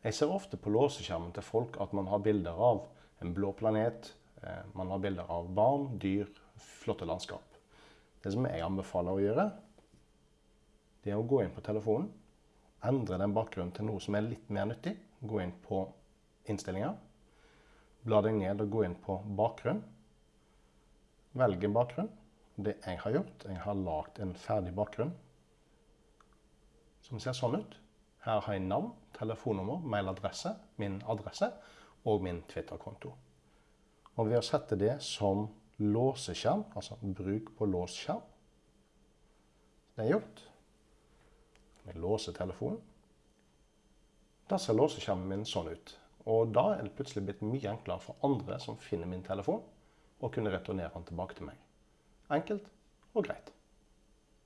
Jeg ser ofte på låseskjermen til folk at man har bilder av en blå planet, eh, man har bilder av barn, dyr, flotte landskap. Det som jeg anbefaler å gjøre, det er å gå inn på telefonen, endre den bakgrunnen til noe som er litt mer nyttig. Gå inn på innstillinger, bla deg ned og gå inn på bakgrunn. Velg en bakgrunn. Det jeg har gjort, jeg har lagd en ferdig bakgrunn som ser sånn ut. Her har jeg navn, telefonnummer, mailadresse, min adresse og min Twitter-konto. Og ved å sette det som låseskjerm, altså bruk på låsskjerm Det er gjort. Jeg låser telefonen. Da ser låseskjermen min sånn ut. Og da er det plutselig blitt mye enklere for andre som finner min telefon, å kunne returnere den tilbake til meg. Enkelt og greit.